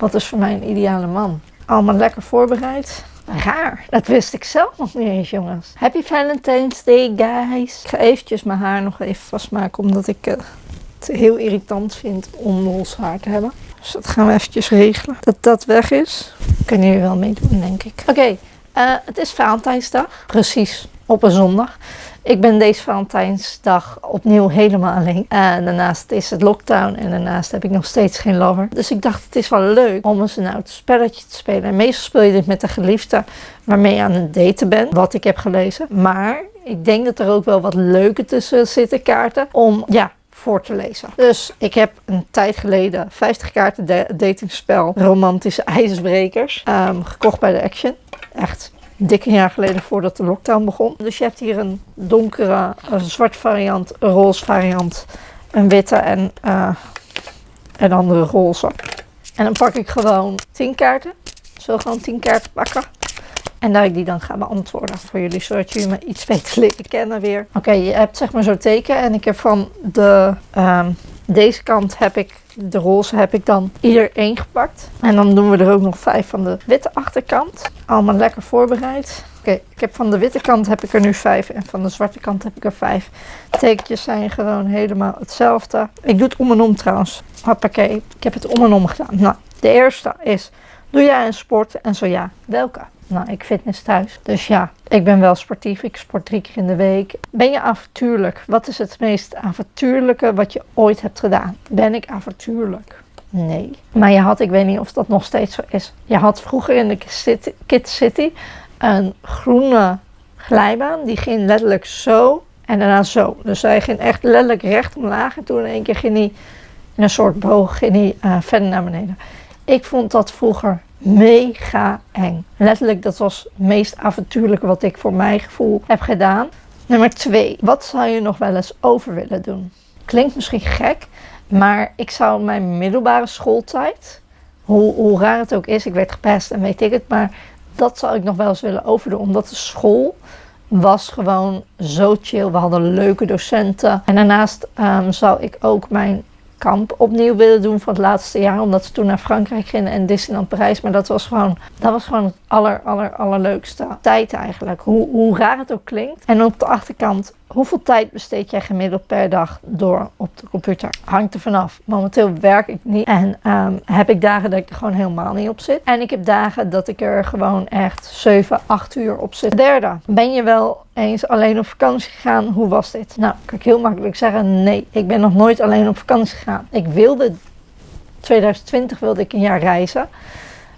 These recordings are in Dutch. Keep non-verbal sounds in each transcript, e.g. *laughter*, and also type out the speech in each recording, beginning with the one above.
Wat is voor mij een ideale man? Allemaal lekker voorbereid. Raar, dat wist ik zelf nog niet eens, jongens. Happy Valentine's Day, guys. Ik ga eventjes mijn haar nog even vastmaken, omdat ik uh, het heel irritant vind om los haar te hebben. Dus dat gaan we eventjes regelen. Dat dat weg is. Kunnen jullie wel meedoen, denk ik. Oké, okay, uh, het is Valentijnsdag. Precies, op een zondag. Ik ben deze Valentijnsdag opnieuw helemaal alleen. En daarnaast is het lockdown en daarnaast heb ik nog steeds geen lover. Dus ik dacht het is wel leuk om eens een oud spelletje te spelen. En meestal speel je dit met de geliefde waarmee je aan het daten bent. Wat ik heb gelezen. Maar ik denk dat er ook wel wat leuke tussen zitten kaarten. Om ja, voor te lezen. Dus ik heb een tijd geleden 50 kaarten datingspel Romantische IJsbrekers um, gekocht bij de Action. Echt dikke jaar geleden voordat de lockdown begon. Dus je hebt hier een donkere, een zwart variant, een roze variant, een witte en uh, een andere roze. En dan pak ik gewoon 10 kaarten. Zo gewoon 10 kaarten pakken. En dat ik die dan ga beantwoorden voor jullie, zodat jullie me iets *laughs* beter leren kennen weer. Oké, je hebt zeg maar zo'n teken en ik heb van de, um, deze kant heb ik, de roze heb ik dan ieder één gepakt. En dan doen we er ook nog vijf van de witte achterkant. Allemaal lekker voorbereid. Oké, ik heb van de witte kant heb ik er nu vijf en van de zwarte kant heb ik er vijf. Tekentjes zijn gewoon helemaal hetzelfde. Ik doe het om en om trouwens. Hoppakee, ik heb het om en om gedaan. Nou, de eerste is, doe jij een sport en zo ja, welke? Nou, ik fitness thuis. Dus ja, ik ben wel sportief. Ik sport drie keer in de week. Ben je avontuurlijk? Wat is het meest avontuurlijke wat je ooit hebt gedaan? Ben ik avontuurlijk? Nee. Maar je had, ik weet niet of dat nog steeds zo is. Je had vroeger in de Kid City een groene glijbaan. Die ging letterlijk zo en daarna zo. Dus hij ging echt letterlijk recht omlaag. En toen in één keer ging hij in een soort boog ging hij, uh, verder naar beneden. Ik vond dat vroeger mega eng. Letterlijk, dat was het meest avontuurlijke wat ik voor mijn gevoel heb gedaan. Nummer twee, wat zou je nog wel eens over willen doen? Klinkt misschien gek, maar ik zou mijn middelbare schooltijd, hoe, hoe raar het ook is, ik werd gepest en weet ik het, maar dat zou ik nog wel eens willen overdoen. Omdat de school was gewoon zo chill. We hadden leuke docenten. En daarnaast um, zou ik ook mijn kamp opnieuw willen doen van het laatste jaar. Omdat ze toen naar Frankrijk gingen en Disneyland Parijs. Maar dat was gewoon, dat was gewoon het aller, aller, allerleukste tijd eigenlijk. Hoe, hoe raar het ook klinkt. En op de achterkant Hoeveel tijd besteed jij gemiddeld per dag door op de computer? Hangt er vanaf. Momenteel werk ik niet en um, heb ik dagen dat ik er gewoon helemaal niet op zit. En ik heb dagen dat ik er gewoon echt 7, 8 uur op zit. Derde, ben je wel eens alleen op vakantie gegaan? Hoe was dit? Nou, kan ik heel makkelijk zeggen, nee. Ik ben nog nooit alleen op vakantie gegaan. Ik wilde, 2020 wilde ik een jaar reizen.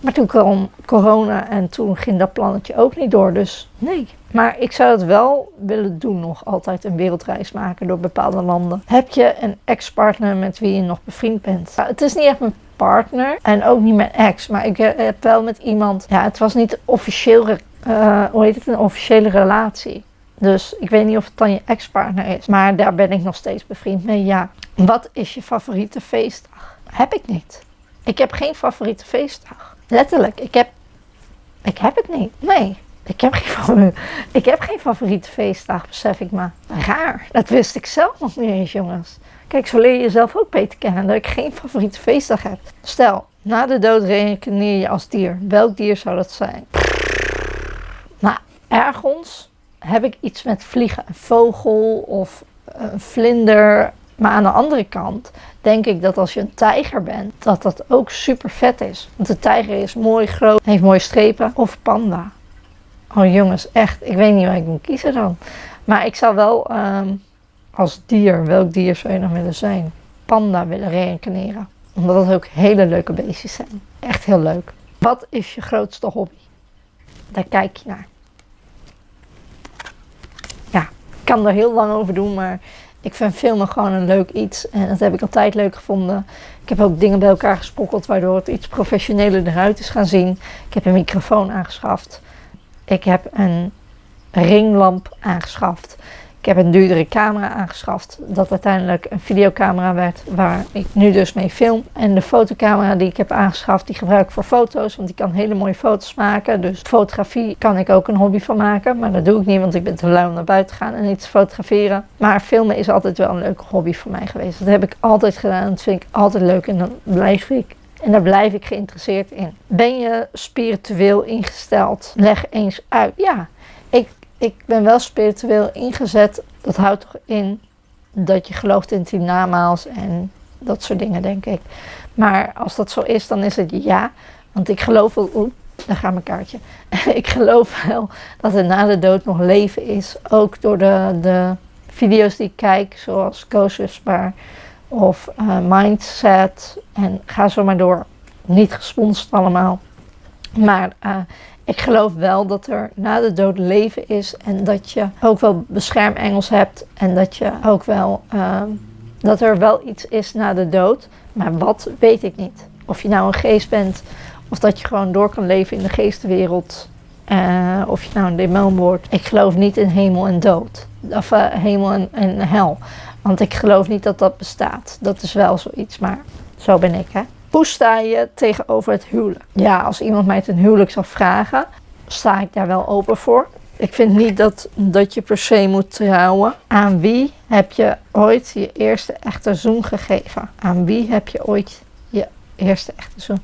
Maar toen kwam corona en toen ging dat plannetje ook niet door. Dus nee. Maar ik zou het wel willen doen, nog altijd een wereldreis maken door bepaalde landen. Heb je een ex-partner met wie je nog bevriend bent? Nou, het is niet echt mijn partner en ook niet mijn ex, maar ik heb wel met iemand. Ja, het was niet officieel, uh, hoe heet het, een officiële relatie. Dus ik weet niet of het dan je ex-partner is, maar daar ben ik nog steeds bevriend mee. Ja. Wat is je favoriete feestdag? Heb ik niet. Ik heb geen favoriete feestdag. Letterlijk, ik heb, ik heb het niet. Nee, ik heb, geen, *laughs* ik heb geen favoriete feestdag, besef ik maar. Raar, dat wist ik zelf nog niet eens, jongens. Kijk, zo leer je jezelf ook beter kennen, dat ik geen favoriete feestdag heb. Stel, na de dood reïncarneer je als dier. Welk dier zou dat zijn? Nou, ergens heb ik iets met vliegen. Een vogel of een vlinder. Maar aan de andere kant denk ik dat als je een tijger bent, dat dat ook super vet is. Want de tijger is mooi groot, heeft mooie strepen. Of panda. Oh jongens, echt, ik weet niet waar ik moet kiezen dan. Maar ik zou wel um, als dier, welk dier zou je nog willen zijn? Panda willen reïncarneren. Omdat het ook hele leuke beestjes zijn. Echt heel leuk. Wat is je grootste hobby? Daar kijk je naar. Ja, ik kan er heel lang over doen, maar ik vind filmen gewoon een leuk iets en dat heb ik altijd leuk gevonden. Ik heb ook dingen bij elkaar gesprokkeld waardoor het iets professioneler eruit is gaan zien. Ik heb een microfoon aangeschaft. Ik heb een ringlamp aangeschaft. Ik heb een duurdere camera aangeschaft, dat uiteindelijk een videocamera werd waar ik nu dus mee film. En de fotocamera die ik heb aangeschaft, die gebruik ik voor foto's, want die kan hele mooie foto's maken. Dus fotografie kan ik ook een hobby van maken, maar dat doe ik niet, want ik ben te lui om naar buiten te gaan en iets te fotograferen. Maar filmen is altijd wel een leuke hobby voor mij geweest. Dat heb ik altijd gedaan, dat vind ik altijd leuk en dan blijf ik En daar blijf ik geïnteresseerd in. Ben je spiritueel ingesteld? Leg eens uit. Ja, ik, ik ben wel spiritueel ingezet. Dat houdt toch in dat je gelooft in tien namaals en dat soort dingen, denk ik. Maar als dat zo is, dan is het ja. Want ik geloof wel, oeh, daar gaat mijn kaartje. *laughs* ik geloof wel dat er na de dood nog leven is. Ook door de, de video's die ik kijk, zoals Ghostwhisper of uh, Mindset. En ga zo maar door. Niet gesponsord allemaal. Maar uh, ik geloof wel dat er na de dood leven is. En dat je ook wel beschermengels hebt. En dat je ook wel... Uh, dat er wel iets is na de dood. Maar wat, weet ik niet. Of je nou een geest bent, of dat je gewoon door kan leven in de geestenwereld. Uh, of je nou een demon wordt. Ik geloof niet in hemel en dood. Of hemel en, hel. Want ik geloof niet dat dat bestaat. Dat is wel zoiets, maar zo ben ik, hè. Hoe sta je tegenover het huwelijk? Ja, als iemand mij ten huwelijk zou vragen, sta ik daar wel open voor. Ik vind niet dat, dat je per se moet trouwen. Aan wie heb je ooit je eerste echte zoen gegeven? Aan wie heb je ooit je eerste echte zoen?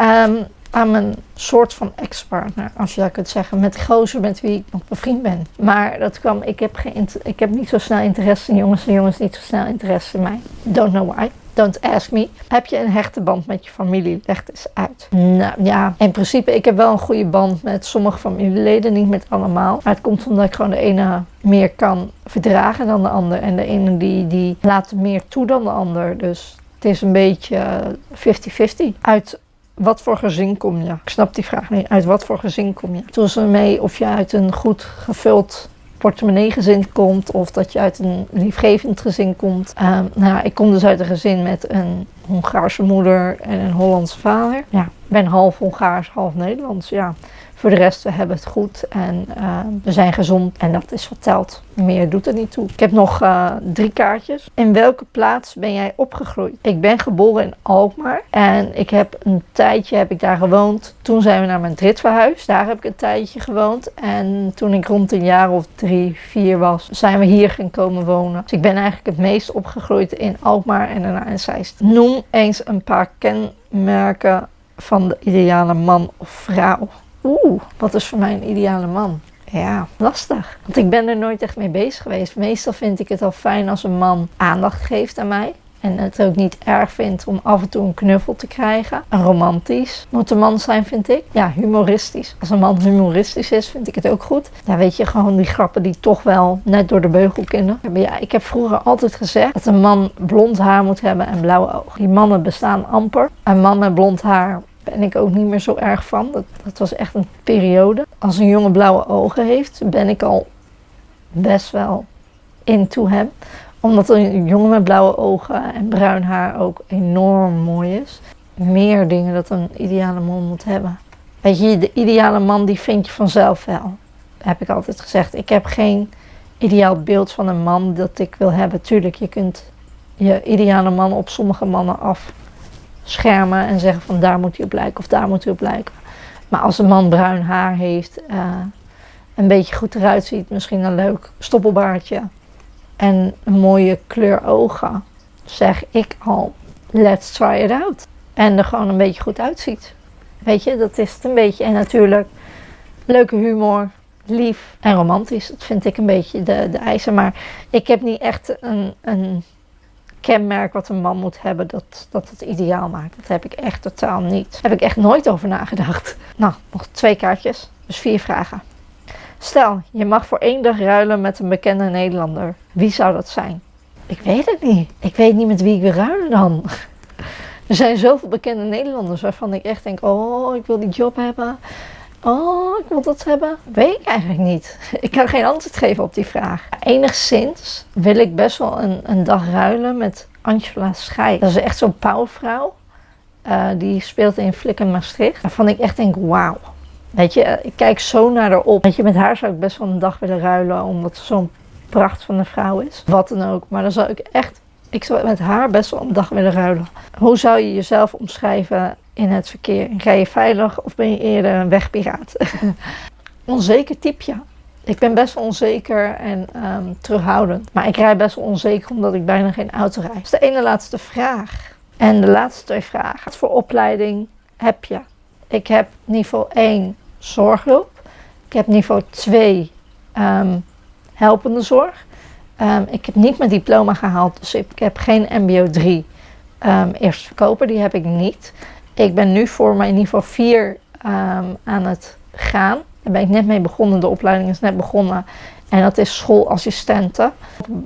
Um, aan mijn soort van ex-partner, als je dat kunt zeggen. Met gozer met wie ik nog bevriend ben. Maar dat kwam, ik heb, geen, ik heb niet zo snel interesse in jongens en jongens niet zo snel interesse in mij. Don't know why. Don't ask me. Heb je een hechte band met je familie? Leg het eens uit. Nou ja, in principe, ik heb wel een goede band met sommige familieleden, niet met allemaal. Maar het komt omdat ik gewoon de ene meer kan verdragen dan de ander. En de ene die, die laat meer toe dan de ander. Dus het is een beetje 50-50. Uit wat voor gezin kom je? Ik snap die vraag niet. Uit wat voor gezin kom je? Toen ze mee of je uit een goed gevuld portemonneegezin komt of dat je uit een liefgevend gezin komt. Uh, nou, ik kom dus uit een gezin met een Hongaarse moeder en een Hollandse vader. Ja, ben half Hongaars, half Nederlands. Ja, voor de rest, we hebben het goed en uh, we zijn gezond en dat is telt. Meer doet er niet toe. Ik heb nog uh, drie kaartjes. In welke plaats ben jij opgegroeid? Ik ben geboren in Alkmaar en ik heb een tijdje heb ik daar gewoond. Toen zijn we naar Madrid verhuisd. Daar heb ik een tijdje gewoond en toen ik rond een jaar of drie, vier was, zijn we hier gaan komen wonen. Dus ik ben eigenlijk het meest opgegroeid in Alkmaar en daarna in Zeist. Noem eens een paar kenmerken van de ideale man of vrouw. Oeh, wat is voor mij een ideale man? Ja, lastig. Want ik ben er nooit echt mee bezig geweest. Meestal vind ik het al fijn als een man aandacht geeft aan mij. En het ook niet erg vindt om af en toe een knuffel te krijgen. Romantisch moet een man zijn, vind ik. Ja, humoristisch. Als een man humoristisch is, vind ik het ook goed. Ja, weet je, gewoon die grappen die toch wel net door de beugel kunnen. Ja, ik heb vroeger altijd gezegd dat een man blond haar moet hebben en blauwe ogen. Die mannen bestaan amper. Een man met blond haar ben ik ook niet meer zo erg van. Dat, dat was echt een periode. Als een jongen blauwe ogen heeft, ben ik al best wel into hem. Omdat een jongen met blauwe ogen en bruin haar ook enorm mooi is. Meer dingen dat een ideale man moet hebben. Weet je, de ideale man die vind je vanzelf wel. heb ik altijd gezegd. Ik heb geen ideaal beeld van een man dat ik wil hebben. Tuurlijk, je kunt je ideale man op sommige mannen af schermen en zeggen van daar moet hij op lijken of daar moet hij op lijken. Maar als een man bruin haar heeft, uh, een beetje goed eruit ziet, misschien een leuk stoppelbaardje en een mooie kleur ogen, zeg ik al, let's try it out. En er gewoon een beetje goed uitziet. Weet je, dat is het een beetje. En natuurlijk leuke humor, lief en romantisch. Dat vind ik een beetje de, de eisen. Maar ik heb niet echt een, een kenmerk wat een man moet hebben dat, dat het ideaal maakt. Dat heb ik echt totaal niet. Daar heb ik echt nooit over nagedacht. Nou, nog twee kaartjes. Dus vier vragen. Stel, je mag voor één dag ruilen met een bekende Nederlander. Wie zou dat zijn? Ik weet het niet. Ik weet niet met wie ik wil ruilen dan. *laughs* Er zijn zoveel bekende Nederlanders waarvan ik echt denk: oh, ik wil die job hebben. Oh, ik wil dat hebben. Weet ik eigenlijk niet. *laughs* Ik kan geen antwoord geven op die vraag. Enigszins wil ik best wel een, een dag ruilen met Angela Schij. Dat is echt zo'n pauwvrouw. Uh, die speelt in Flikken Maastricht. Waarvan ik echt denk, wauw. Weet je, ik kijk zo naar haar op. Weet je, met haar zou ik best wel een dag willen ruilen. Omdat ze zo'n pracht van een vrouw is. Wat dan ook. Maar dan zou ik echt ik zou met haar best wel een dag willen ruilen. Hoe zou je jezelf omschrijven in het verkeer? Ga je veilig of ben je eerder een wegpiraat? *laughs* onzeker type, Ik ben best wel onzeker en um, terughoudend. Maar ik rij best wel onzeker omdat ik bijna geen auto rijd. Dus de ene laatste vraag. En de laatste twee vragen. Wat voor opleiding heb je? Ik heb niveau 1 zorghulp. Ik heb niveau 2 ehm, helpende zorg. Ehm, ik heb niet mijn diploma gehaald, dus ik heb geen MBO 3 um, eerst verkoper. Die heb ik niet. Ik ben nu voor mijn niveau 4 aan het gaan. Daar ben ik net mee begonnen. De opleiding is net begonnen. En dat is schoolassistenten.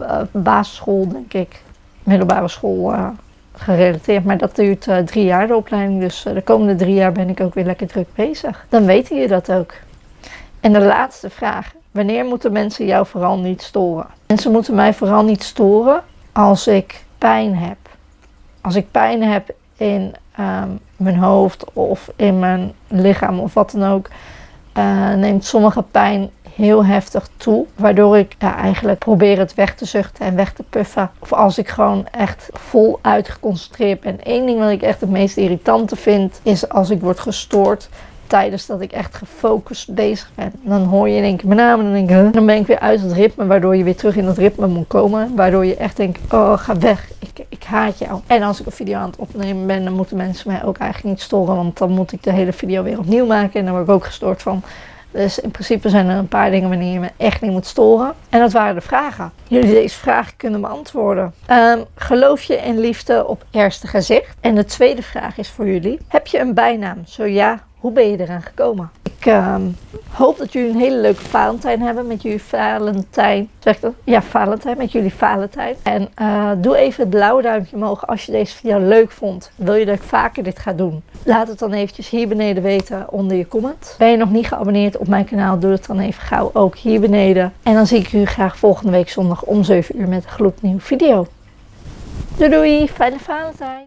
Uh, basisschool, denk ik. Middelbare school uh, gerelateerd. Maar dat duurt uh, drie jaar, de opleiding. Dus de komende drie jaar ben ik ook weer lekker druk bezig. Dan weten je dat ook. En de laatste vraag. Wanneer moeten mensen jou vooral niet storen? Mensen moeten mij vooral niet storen als ik pijn heb. Als ik pijn heb in um, mijn hoofd of in mijn lichaam of wat dan ook, uh, neemt sommige pijn heel heftig toe. Waardoor ik eigenlijk probeer het weg te zuchten en weg te puffen. Of als ik gewoon echt vol uitgeconcentreerd ben. Eén ding wat ik echt het meest irritante vind, is als ik word gestoord tijdens dat ik echt gefocust bezig ben. Dan hoor je in één mijn naam dan denk ik, dan ben ik weer uit het ritme, waardoor je weer terug in dat ritme moet komen. Waardoor je echt denkt, oh ga weg, ik, ik haat jou. En als ik een video aan het opnemen ben, dan moeten mensen mij ook eigenlijk niet storen, want dan moet ik de hele video weer opnieuw maken en dan word ik ook gestoord van. Dus in principe zijn er een paar dingen wanneer je me echt niet moet storen. En dat waren de vragen. Jullie deze vragen kunnen beantwoorden. Um, geloof je in liefde op eerste gezicht? En de tweede vraag is voor jullie. Heb je een bijnaam? Zo ja, hoe ben je eraan gekomen? Ik uh, hoop dat jullie een hele leuke Valentijn hebben met jullie Valentijn. Zeg dat? Ja, Valentijn, met jullie Valentijn. En uh, doe even het blauwe duimpje omhoog als je deze video leuk vond. Wil je dat ik vaker dit ga doen? Laat het dan eventjes hier beneden weten onder je comment. Ben je nog niet geabonneerd op mijn kanaal? Doe het dan even gauw ook hier beneden. En dan zie ik jullie graag volgende week zondag om 7 uur met een gloednieuwe video. Doei doei, fijne Valentijn!